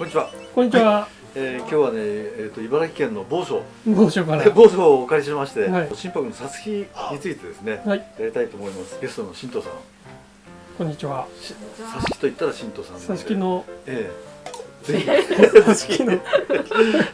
こんにちは。こんにちは。えー、今日はね、えっ、と茨城県の某所、某所から。某所をお借りしまして、はい心拍のさつきについてですね、はい。やりたいと思います。ゲストの新藤さん。こんにちは。しさつきと言ったら新藤さん。さつきの。ええぜひ。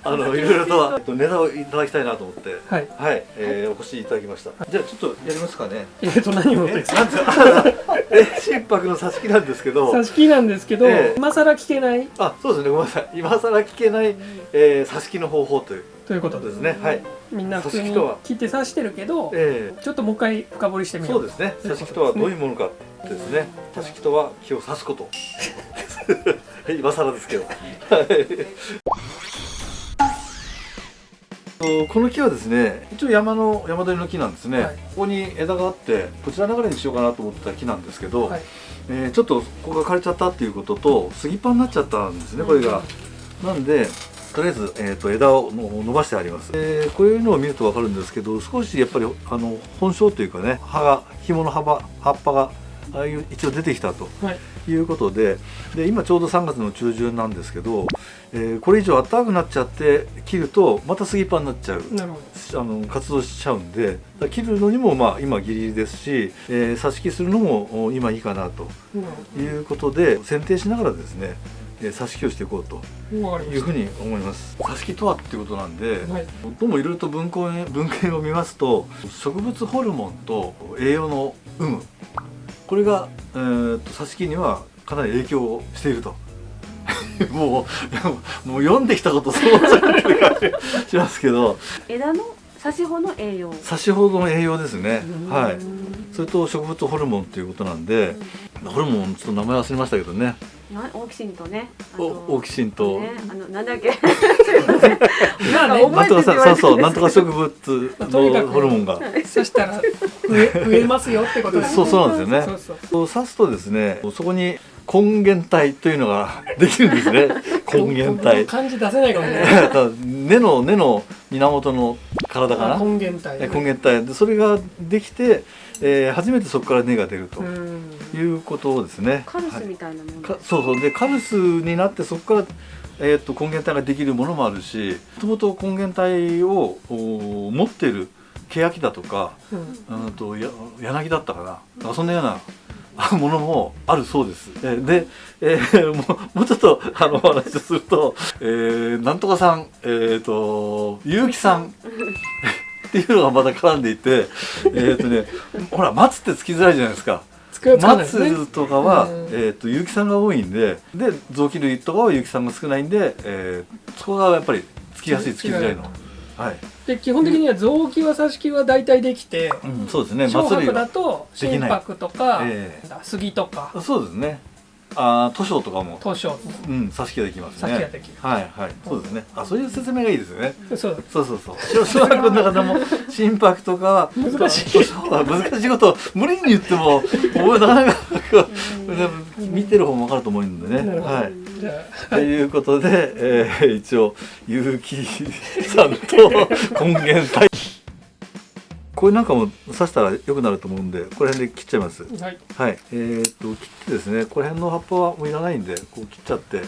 あのいろいろとえ っとネタをいただきたいなと思って、はい。はい、えー、お越しいただきました。じゃあちょっとやりますかね。えっと、何を？え、なんですか。え、心拍のさつきなんですけど。さつきなんですけど、ええ今更聞けない？あ、そうですね。ごめんなさい。今更聞けない、えー、さつきの方法というというここととで。ですすね。はい。みんな普通に挿し木とは聞いて刺してるけど、えちょっともう一回深掘りしてー、みよ。そううですね。さし木とはどういうものかですね。さし木とは木を刺すこと。今更ですけど。この木はですね一応山の山鳥の木なんですね、はい。ここに枝があってこちら流れにしようかなと思ってた木なんですけど、はい。えーちょっとここが枯れちゃったっていうことと杉パンになっちゃったんですねこれが、なんでとりあえず、えー、と枝をの伸ばしてあります、えーこういうのを見ると分かるんですけど少しやっぱりあの本性というかね葉が紐の幅葉っぱがああいう一応出てきたとはい。いうことでで今ちょうど3月の中旬なんですけど、えーこれ以上暖かくなっちゃって切るとまた杉パンになっちゃうなるほあの活動しちゃうんで切るのにもまあ今ギリギリですし、えー、挿し木するのもお今いいかなということで選定しながらですね、えー、挿し木をしていこうというふうに思います挿し木とはっていうことなんで、た。はい。どうもいろいろと文献文献を見ますと植物ホルモンと栄養の有無これが、えー、と挿し木にはかなり影響をしていると。もうもう読んできたことそうじゃない感じしますけど。枝の差し穂の栄養。挿しほどの栄養ですね。はい。うんそれと植物ホルモンということなんでホルモンちょっと名前忘れましたけどね。なオーキシンとねオーキシンと、ねあのなんだっけ？なんとかさそうそうなんとか植ま物のホルモンが。刺したら増え増えますよってことですそうそうなんですよね。そうそう。そう刺すとですねそこに根源体というのが できるんですね。根源体。漢字出せないかもね。根の根の源の体かな。あ根源体。え根源体。でそれができて、えー初めてそこから根が出るとうん。いうことですねカルスはいみたいなもの、か？そうそうでカルスになってそこから、えー、と根源体ができるものもあるしもともと根源体をお持っている欅だとかうん。うんとや柳だったかななんかそんなようなあ ものもあるそうです。えーで、えーもうちょっとあのお話をすると、えーなんとかさん、えっ、と結城さんっていうのがまた絡んでいて、えっ、とね、ほら松ってつきづらいじゃないですか。松とかは、うんえっ、と結城さんが多いんで、で臓器類とかは結城さんが少ないんで、えーそこがやっぱりつきやすいつきづらいの。はい。で基本的には臓器は挿し木は大体できて、うん、そうですね。小白松。だと心拍とか、えなんだ杉とかそうですね。ああ、図書とかも。図書うん、挿し木ができますね。挿し木ができるはいはい、そうですね。あ、そういう説明がいいですよね。そうそうそうそう。小小学校の中でも心拍とか難しい図書は難しいことを無理に言っても、もうなかなか見てる方もわかると思うんでね。はい。ということで、えー、一応結城さんと根源体。これなんかも刺したら良くなると思うんで、これ辺で切っちゃいます。あはい。はい、えー、っと切ってですね、これ辺の葉っぱはもういらないんで、こう切っちゃって、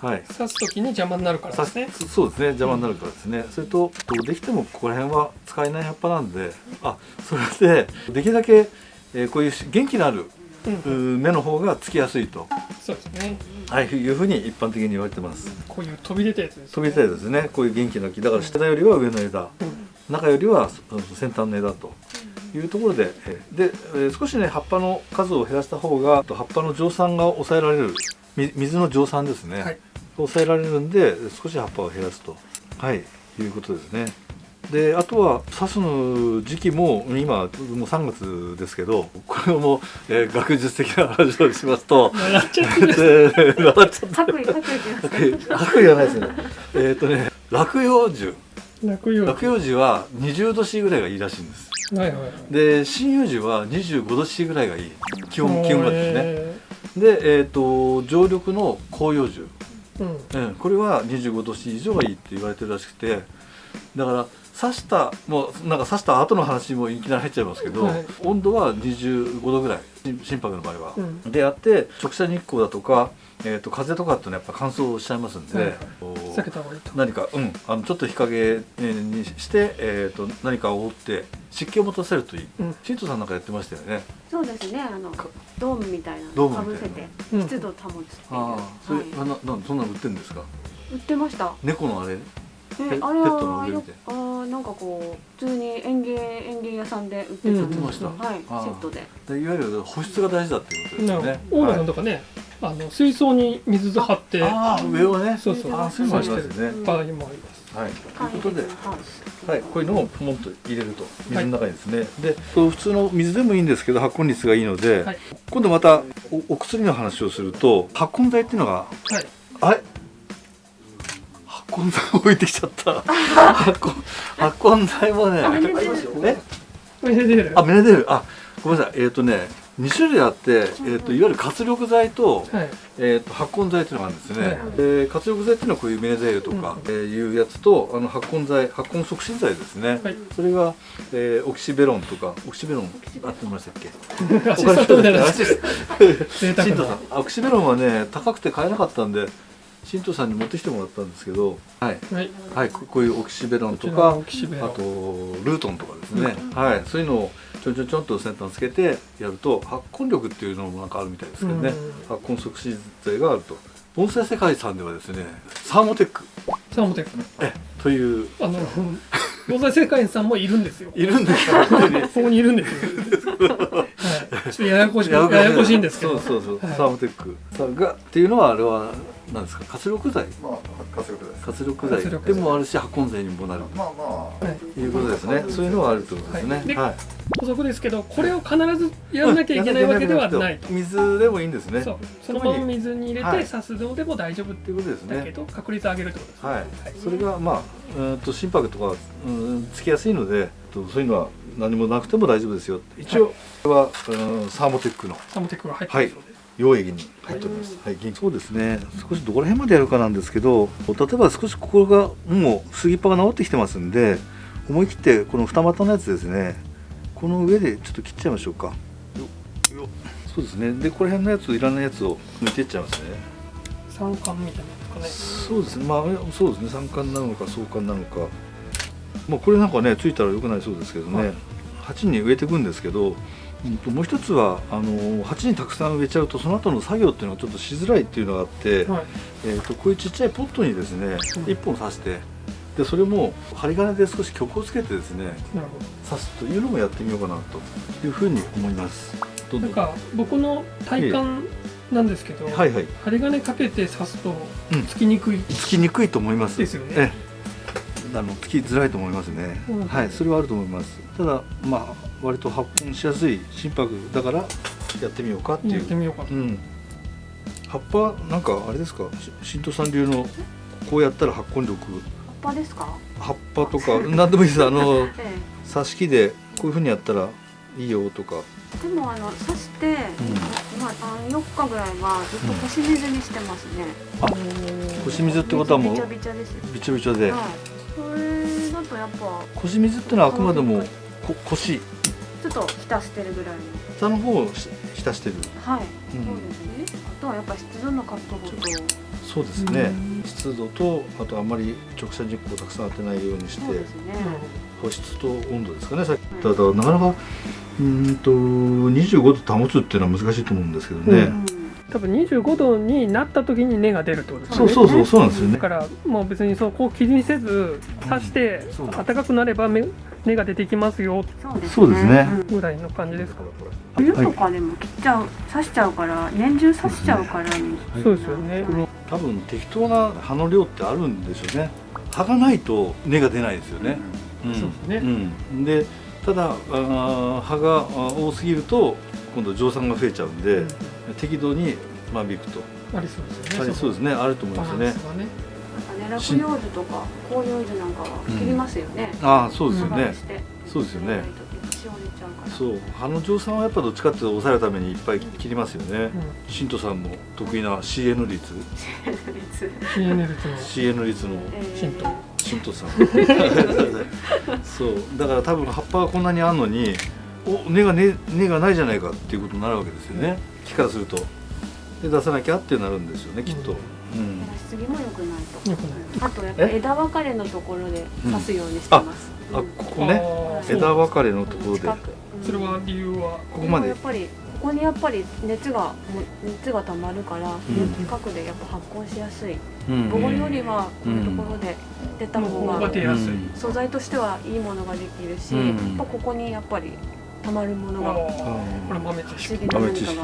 はい。刺す時に邪魔になるからさですね。そそうですね、邪魔になるからですね。それと、とできてもここら辺は使えない葉っぱなんで、あ、それでできるだけ、えーこういうし元気のあるうん。うー根の方がつきやすいと、そうですね。はい、いうふうに一般的に言われてます。こういう飛び出たやつです飛びたいですね、こういう元気な木。だから下よりは上の枝、うん中よりはそ先端の枝というところで、えーで、えー少しね葉っぱの数を減らした方が葉っぱの蒸散が抑えられるみ水の蒸散ですね、はい。抑えられるんで少し葉っぱを減らすと。はい。いうことですね。であとは刺すの時期も今もう3月ですけどこれも、えー学術的な話をしますと 白衣じゃ ないですね。えっ、とね落葉樹落葉落葉樹は20度 C ぐらいがいいらしいんです。はいはいで針葉樹は25度 C ぐらいがいい。気温気温がですね。えでえっ、と常緑の広葉樹。ーうん。うん、これは25度 C 以上がいいって言われてるらしくて。だから刺したもうなんか刺した後の話もいきなり入っちゃいますけど、はい。温度は25度ぐらい。心心拍の場合は、うん。でやって直射日光だとか、えー、と風とかってやっぱ乾燥しちゃいますんで、う避けた方がいいと。何か、うん、あのちょっと日陰にして、えー、と何かを覆って湿気を持たせるといい。うん。新藤さんなんかやってましたよね。そうですね。あのかドームみたいなドのかぶせてうん。湿度を保つっていう、ああそれ、はい。あななんそんなの売ってるんですか？売ってました。猫のあれ？えペあれはあーなんかこう普通に園芸園芸屋さんで売ってた、うん。売ってました、はい。セああットで。でいわゆる保湿が大事だっていうことですよね。オーナーとかね、あの水槽に水張って。ああ上をね。そうそう。ああそういうのありますよね。場合もあります。はい。ということではい。はい、こういうのをポンと入れると水の中にですね、で普通の水でもいいんですけど発根率がいいので、はい。今度またおお薬の話をすると発根剤っていうのがはい。あれ？発根剤置いてきちゃった。発根発根剤もねメネデル。あメネデル。あごめんなさい。えっ、とね2種類あって、えー、といわゆる活力剤と,、はい。えー、と発根剤っていうのがあるんですね、はいで活力剤っていうのはこういうメネデルとか、えーいうやつとあの発根剤発根促進剤ですね、はい。それが、えーオキシベロンとかオキシベロンあってましたっけ？アシストみたいなアシス贅沢新藤さなんオキシベロンはね高くて買えなかったんで新藤さんに持ってきてもらったんですけどはい、はい。はい、ここういうオキシベロンとかのオキシベロン。あとルートンとかですね、はい、そういうのをちょんちょんちょんと先端つけてやると発根力っていうのもなんかあるみたいですけどね、うん。発根促進剤があると。盆栽世界さんではですねサーモテック。サーモテックえという。あの防災世界員さんもいるんですよ。いるんですか？ここにいるんです ちょっとややこしいややこしいんですけど。そうそうそう、はい。サーモテック。さんがっていうのはあれは何ですか？活力剤。まあ活力です。活力剤。活力剤。でもあるし発根剤にもなる。まあまあ、はい。ということですね。そういうのはあるってことですね。はい。ではい。補足ですけどこれを必ずやらなきゃいけないわけではない。と水でもいいんですね。そう。そのまま水に入れはい。て刺すのでも大丈夫ということですね。だけど確率上げるってことですね。はい、それがまあうーんと心拍とかうんつきやすいのでとそういうのは何もなくても大丈夫ですよ一応これは、うんサーモテックのサーモテックが入ってますので溶液に入っております。はい、そうですね。少しどこら辺までやるかなんですけど、例えば少しここがもう杉っ葉が治ってきてますんで、思い切ってこの二股のやつですね。この上でちょっと切っちゃいましょうか。よよそうですね。でこの辺のやついらないやつを抜いていっちゃいますね。三冠みたいなねそうですね。まあそうですね。三冠なのか相関なのか。まあこれなんかねついたら良くないそうですけどね。はい。鉢に植えていくんですけど、うんともう一つはあの鉢にたくさん植えちゃうとその後の作業っていうのがちょっとしづらいっていうのがあって、はい。えー、とこういうちっちゃいポットにですねうん。一本刺してでそれも針金で少し曲をつけてですね刺すというのもやってみようかなというふうに思います。なんん。か僕の体感なんですけど、はいはい。針金かけて刺すとうん。つきにくい、つきにくいと思います。ですよね。ええあのつきづらいと思いますね。うんはい、それはあると思います。ただまあ割と発根しやすい心拍だからやってみようかっていう。やってみようかと、うん。葉っぱなんかあれですか、し新藤さん流のこうやったら発根力葉っぱですか？葉っぱとか何でもいいです。あの え挿し木でこういう風にやったらいいよとか。えでもあの刺して、まあ三四日ぐらいはずっと干し水にしてますね、あ干し水ってことはもうびちゃびちゃですよびちょびちょで。はいそれだとやっぱ。こし水ってのはあくまでもこ腰。ちょっと浸してるぐらいの。下の方をし浸してる。はい、うん。そうですね。あとはやっぱ湿度の確保と。そうですね。うん。湿度とあとあまり直射日光をたくさん当てないようにしてそうですね、保湿と温度ですかね。さっき言っただなかなかうーんと25度保つっていうのは難しいと思うんですけどね。うん多分25度になった時に根が出るってことですよね。そうそうそうそうなんですよね。だ。からもう別にそこを気にせず刺して暖かくなれば芽根が出てきますよ。そうですね。ぐらいの感じですか、冬とかでも切っちゃう刺しちゃうから年中刺しちゃうからに。そうですよね。多分適当な葉の量ってあるんでしょうね。葉がないと根が出ないですよね。ん。そうですね。うん、でただあー葉が多すぎると今度蒸散が増えちゃうんで、適度に間引くと。ありそうですよね。ありそうですね。あると思いバますね。ランス。がね。なんかね落葉樹とか広葉樹なんかは切りますよね、ああそうですよね。そうですよね。しし折れちゃうから。そう。羽野城さんはやっぱどっちかっていうと抑えるためにいっぱい切りますよね、新藤さんも得意な CN 率。別 CN 率。の CN 率の。えー。新藤新藤さん。そう。だから多分葉っぱがこんなにあんのにお根が根根がないじゃないかっていうことになるわけですよね。木からすると。で出さなきゃってなるんですよねきっと、うん。出しすぎも良くないとよくない。あとやっぱえ枝分かれのところで刺すようにしてます、あうん。ここね。枝分かれのところで。それは理由は？ここまで。やっぱりここにやっぱり熱がも熱が溜まるから、ん。近くでやっぱ発酵しやすい。うん。ボゴよりはこういうところで出た方方が素材としてはいいものができるし、うん。やっぱここにやっぱり溜まるものが。これ豆知思識。議な何かが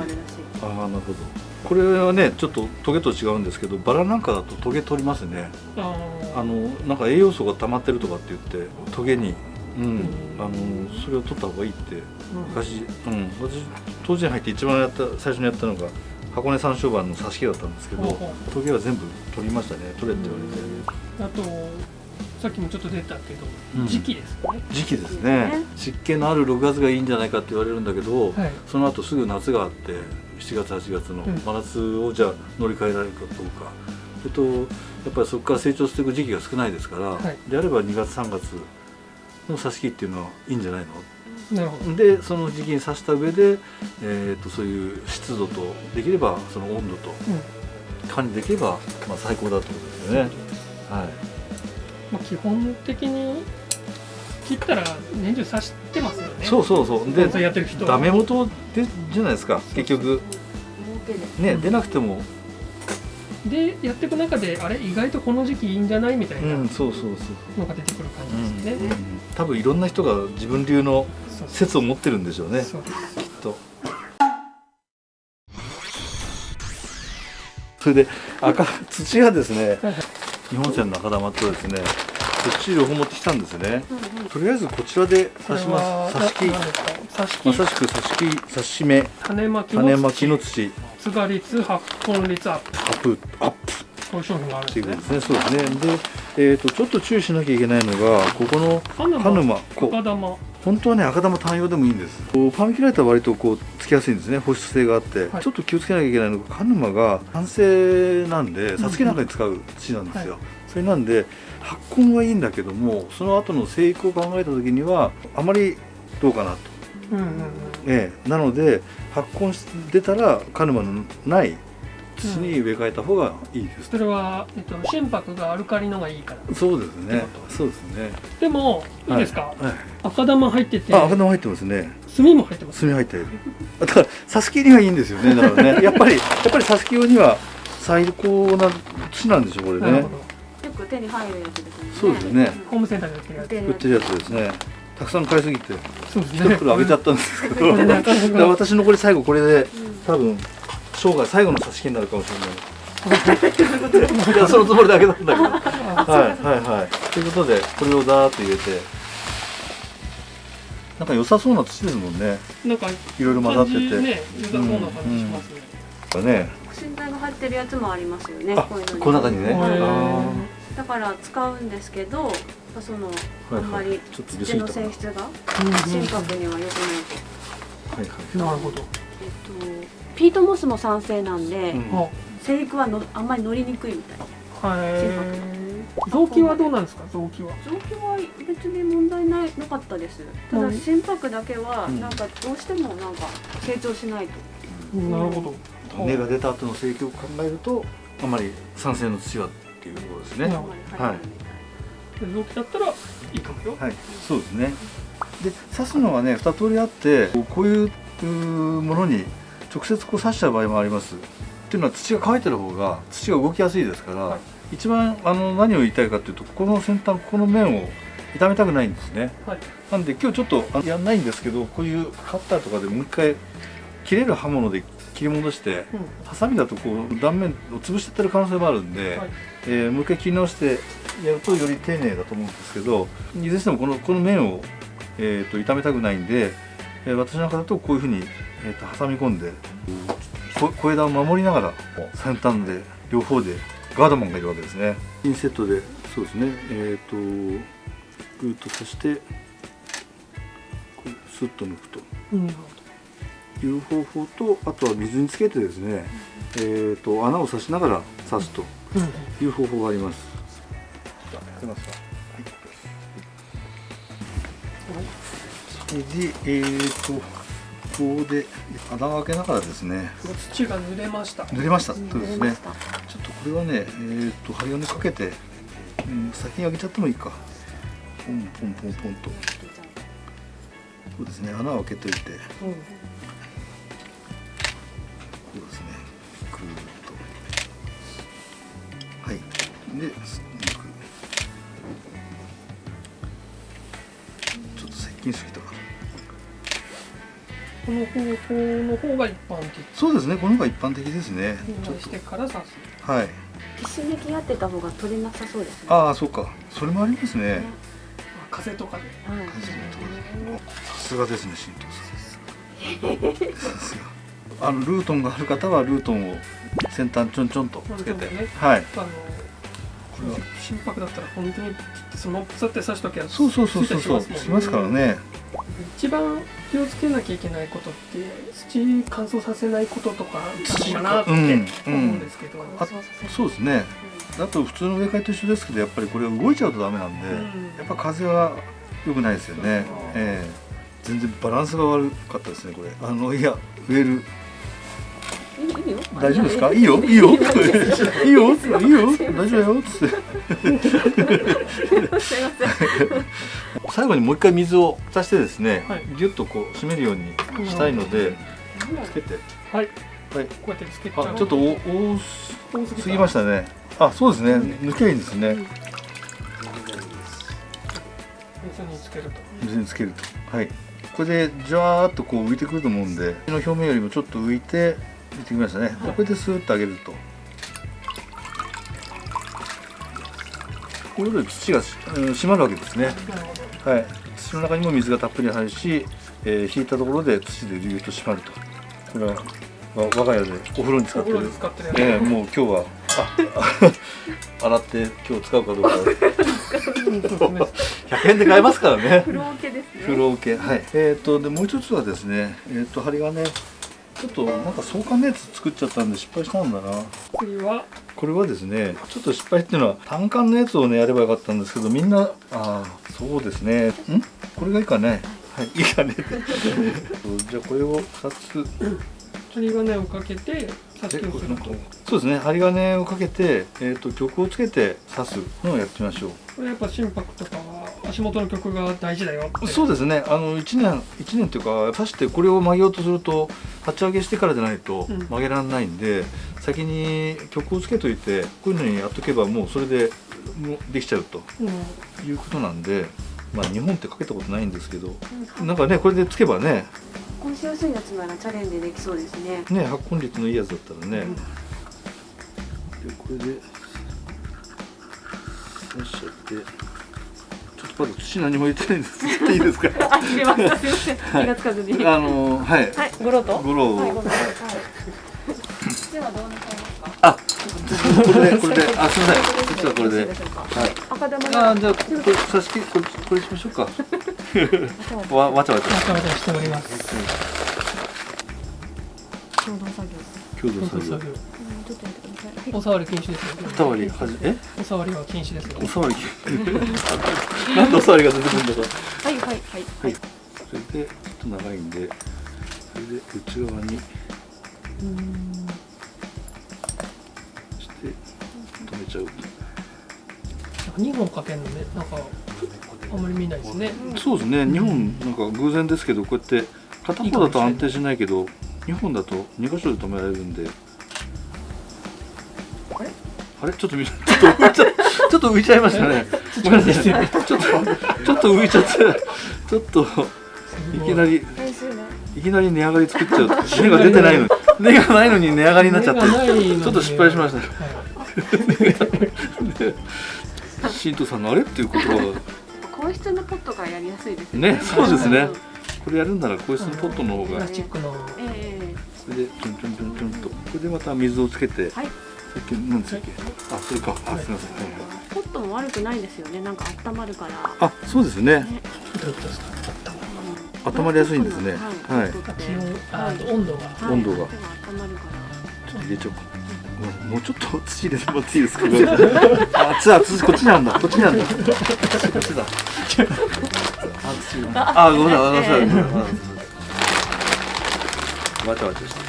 あああなるほど。これはねちょっとトゲと違うんですけどバラなんかだとトゲ取りますね。ああのなんか栄養素が溜まってるとかって言ってトゲに。うん。あのそれを取った方がいいって。昔うん。私当時に入って一番やった最初にやったのが箱根山椒板の挿し木だったんですけどトゲは全部取りましたね。取れって言われて。あとさっきもちょっと出たけど、うん。時期ですよね。時期ですね。湿気のある6月がいいんじゃないかって言われるんだけど、はい。その後すぐ夏があって7月8月のうん。真夏をじゃあ乗り換えられるかどうか、それとやっぱりそこから成長していく時期が少ないですから、はい。であれば2月3月の挿し木っていうのはいいんじゃないの？なるほど。でその時期に刺した上で、えー、とそういう湿度とできればその温度と管理できれば、まあ、最高だってことですよね。はいまあ、基本的に切ったら年中刺してますよね。そうそうそう。でやってる人は。ダメ元でじゃないですか。結局。ね、うん出なくても。でやっていく中であれ意外とこの時期いいんじゃないみたいなうんそうそうそうのが出てくる感じですね、うん多分いろんな人が自分流のそう説を持ってるんでしょうね。そう。きっと。それで赤土がですね。はい日本船の赤玉とですね土両方持ってきたんですね。うんうん。とりあえずこちらでこ刺します刺し木。まさしく刺し木刺し目種まきの土。つが率発根率アップ。アップアップ。こういう商品があるんですね。ことですね。そうですね。で、えー、とちょっと注意しなきゃいけないのがここの鹿沼赤玉本当はね赤玉単用でもいいんです。こうパーミキュライトは割とこうつきやすいんですね。保湿性があって、はい。ちょっと気をつけなきゃいけないのが鹿沼が酸性なんでさつきなんかに使う土なんですよ、はそれなんで発根はいいんだけどもその後の生育を考えた時にはあまりどうかなと、うんうんうん。ええ。なので発根して出たら鹿沼のない土に植え替えた方がいいです、それは、えっと、心拍がアルカリのがいいから。そうですね。そうですね。でもいいですか、はい、はい。赤玉入ってて。あ赤玉入ってますね。炭も入ってます炭入ってる。だから挿し木にはいいんですよねだからね。やっぱりやっぱり挿し木用には最高な土なんでしょこれね。なるほど。よく手に入るやつですね。そうですね。ホームセンターで売ってるやつ。売売ってるやつですね。たくさん買いすぎてそうです一袋あげちゃったんですけど、私残り最後これでうん多分生涯最後の挿し木になるかもしれない。いやそのつもりだけなんだけど。はいはいはい。ということでこれをダーッと入れて。なんか良さそうな土ですもんね。なんかいろいろ混ざってて。感じね良さそうな感じしますね、ね。保身剤が入ってるやつもありますよねあこういうのに。この中にね。へーあだから使うんですけどそのーあんまりちょっと出過土の性質がうん心拍には良くないと。はいはい。なるほど、えっとピートモスも酸性なんで、うん。あ生育はのあんまり乗りにくいみたいはい臓器はどうなんですか？臓器は。臓器は別に問題ないなかったです。ただうん。心拍だけはうん。なんかどうしてもなんか成長しないと、なるほど。根が出た後の生育を考えるとあまり酸性の土はっていうところですね、うん。あんまり入らない臓器だったらいいかもよ。はい。そうですね。で刺すのはね2通りあってこういうものに直接こう刺しちゃう場合もあります。っていうのは土が乾いてる方が土が動きやすいですから、はい。一番あの何を言いたいかっていうとこの先端この面を傷めたくないんですね。はい。なんで今日ちょっとあやんないんですけどこういうカッターとかでもう一回切れる刃物で切り戻してうん。ハサミだとこう断面を潰しちゃってる可能性もあるんで、はい。えーもう一回切り直してやるとより丁寧だと思うんですけどいずれにしてもこのこの面を、えー、と傷めたくないんで、えー私なんかだとこういうふうに、えー、と挟み込んでこ小枝を守りながら先端で両方でガードマンがいるわけですね。ピンセットでそうですね。えっ、とグーッと刺してスッと抜くと。うん。いう方法とあとは水につけてですね、えー、と穴を刺しながら刺すとうん。いう方法があります。じゃあやりますか。それでえー、とここで穴を開けながらですね土が濡れました濡れました。そうですね。ちょっとこれはねえー、と針金かけて、うん、先に開けちゃってもいいか。ポンポンポンポンとそうですね穴を開けといて。うんこうですね。ぐーっと。はい。で。ちょっと接近すぎた。この方法の方が一般的そうですね。この方が一般的ですね。ちょっにしてから刺すと。はい。きしめきやってた方が取れなさそうですねああ、そうか。それもありますね。あ風とかではいさすがですね、新藤さん。さすが。あのルートンがある方はルートンを先端ちょんちょんとつけて、ねはい。あのこれは心拍だったら本当にそのままって刺しときゃそうそうそうそうそうしますからね。一番気をつけなきゃいけないことって土乾燥させないこととかなのかなってうん思うんですけど、あそうですね。あと普通の植え替えと一緒ですけどやっぱりこれ動いちゃうとダメなんで、うん。やっぱ風は良くないですよね、ええ。全然バランスが悪かったですねこれ。あのいや植えるよ。大丈夫ですか？いいよ。いいよ。いいよ。いいよ。大丈夫だよ最後にもう一回水を足してですね、はい。ギュッとこう締めるようにしたいのでつけて。はい。はい。こうやってつけちゃちょっとお多多すぎましたね。あそうですね。抜けばいいんですね。水につけると。水につけると。はい。これでジャーっとこう浮いてくると思うんでの表面よりもちょっと浮いて浮いてきましたね、でこれでスーッと上げると。こういうことで土がしうん締まるわけですね。はい。土の中にも水がたっぷり入るし、えー引いたところで土でギュッと締まると。これはわ我が家でお風呂に使ってる。で使ってるええもう今日はあ 洗って今日使うかどうか。うんそうですね100円で買えますからね。風呂桶ですね。風呂桶。はい。えっ、とでもう一つはですねえっ、と針金ちょっとなんか相関のやつ作っちゃったんで失敗したんだな。次は？これはですねちょっと失敗っていうのは単管のやつをねやればよかったんですけどみんなああそうですね。ん？これがいいかね？はいいいかね じゃあこれを2つ。針金をかけてそうですね針金をかけて、えー、と曲をつけて刺すのをやってみましょう。これやっぱ心拍とかは足元の曲が大事だよそうですね。あの1年一年というか刺してこれを曲げようとすると立ち上げしてからじゃないとうん。曲げられないんで、先に曲をつけといてこういうのにやっとけばもうそれでもうできちゃうとうん。いうことなんでまあ日本ってかけたことないんですけどなんかねこれでつけばね今週安いやつならチャレンジできそうですね。ね発根率のいいやつだったらね、うん。でこれでゃって。ちょっとまだ土何も入れてないんです。っといいですか？あ、すみますみません、気がつかずに。あのはい、はい、と？ゴロを。はい。では、どうなさい。ますか。あこれでこれで。あすみません。こっちはこれで。はい。赤玉あじゃあこれ刺し木これこれしましょうか わわちゃわちゃ。わちゃわちゃしております。共同作業。共同作業。共同作業うんちょっとやってください。お触り禁止ですよ。お触りはじえ？お触りは禁止ですよ。お触り なんでお触りが出てくるんだかはい、はい、はい、はい。それでちょっと長いんでそれで内側に。して止めちゃう2本かけるのね。なんかあんまり見ないですね。そうですね。日本なんか偶然ですけどこうやって片方だと安定しないけど2本だと2箇所で止められるんで。あれ？あれ？ちょっとみ ちょっと浮いちゃちょっと浮いちゃいましたね。ちょっとちょっと浮いちゃってちょっといきなり。い。きなり値上がり作っちゃう。根が出てないのに。根がないのに値上がりになっちゃって。ちょっと失敗しましたはい。新藤さんのあれ？っていうことは皇室のポットがやりやすいですね。そうですね。んこれやるんならこいつのポットの方プがラスチックの。ええ。これでちょんちょんちょんちょんと。これでまた水をつけてはい。さっき何ですっけ？あそれか。あすみません。ポットも悪くないですよね。なんか温まるから。あそうですね。温まりやすいんですね。はい。温度がはい。温度が。手温まるから。ちょっと入れちゃおうかもうちょっと土入れてもらっていいですか？あ。土は土こっちにあるんだ。こっちにあるんだ。こっちだ。ああごめんなさいごめんなさい。ごめんなさいわちゃわちゃして。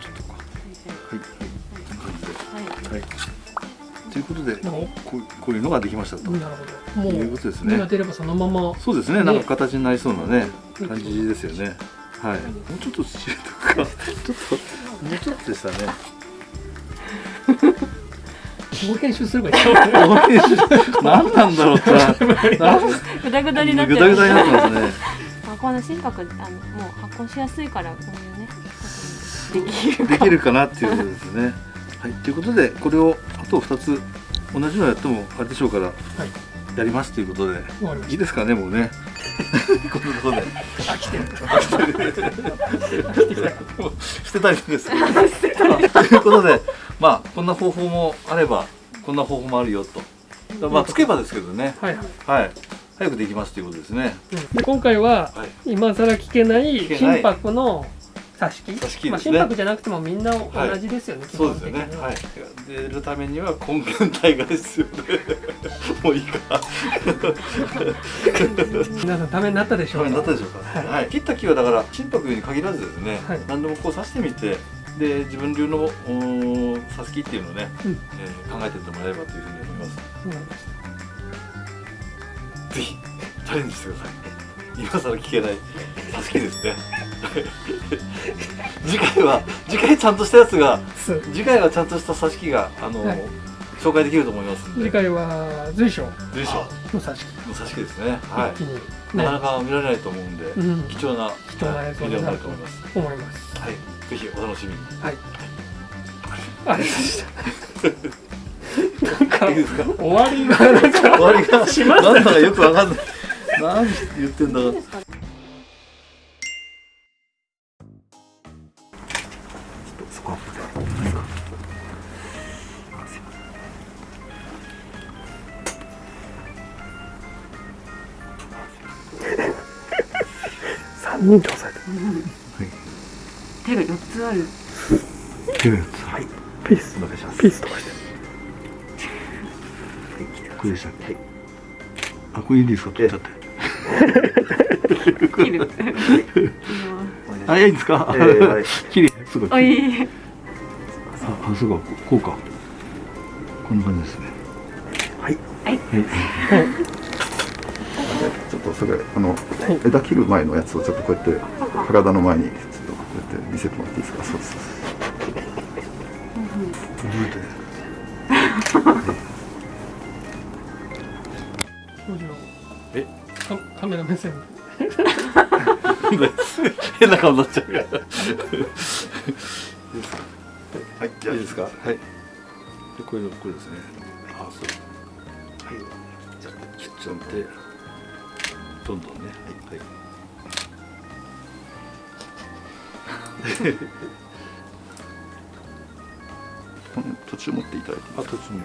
ちょっとかはい。はい。はい。はい。とい。うことでこうこうい。うのができましたとなるほどもい。ううことですね芽が出ればそのままそうですねねなんか形になりそうなね感じですよねはい。もうちょっと土入れとくか。ちょっともうちょっとでしたね。もう編集すればいい。よ何なんだろうって。なぐだぐだになってぐだぐだになってますね。あこの心拍あのもう発酵しやすいからこういうね。できるできるかなっていうことですね。はい。ということでこれをあと2つ同じのやってもあれでしょうからはい。やりますということで。いいですかねもうねこのことでた飽きてる。もう捨てた。りですということでまあこんな方法もあればこんな方法もあるよとまあつけばですけどねはいはいはい早くできますということですねうんで今回ははい今更聞けない聞けない心拍の挿し木挿し木まあ、ですね心拍じゃなくてもみんな同じですよね、基そうですよね。はい。出るために。は根源体が必要でもういいか皆さんためになったでしょうダメになったでしょうか、はい。はい、切った木はだから心拍に限らずですね、はい。何でもこう刺してみてで自分流の刺す木っていうのをね、うん。えー考えてってもらえればというふうに思います。うんぜひチャレンジしてください。今更聞けない刺す木ですね 次回は次回ちゃんとしたやつが次回はちゃんとした刺し木があの、はい。紹介できると思います次回は随所。随所。の挿しの刺し木ですね。はい。なかなねか見られないと思うんで、うん。貴重な貴重な映像になると思います。思い。ますはい。ぜひお楽しみに。はい。あれでしたなんかいいですか？終わりがなんか終わりがしましたなんだかよくわかんない。何言ってんだか押さえて手が四つある。はい。ピース。お願いします。ピース飛ばして。これでしたっけ？あこれいいですか取っちゃって切るあいいんですか、えーはい。綺麗すごいおい。ああそうかこうか。こんな感じですね。はい。はい。はいちょっとそれあの、枝切る前のやつをちょっとこうやって体の前にちょっとこうやって見せてもらっていいですか？そうですえカカメラ目線。変な顔になっちゃうから。はいじゃあいいですか？はい。でこれこれですね。あそう。はい。じゃあ切っちゃってどんどんね。はい、はい。途中持っていただいてあ途中ね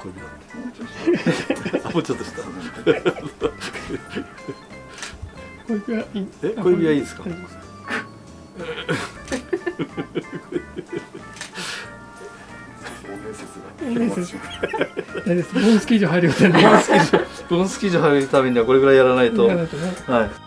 これだってあもうちょっとした。小指はいい。え小指はいいですか？です。面接大丈夫ですボーンスキー場入る予定なんでボンスキー場入るためにはこれぐらいやらないと。やらないとね。はい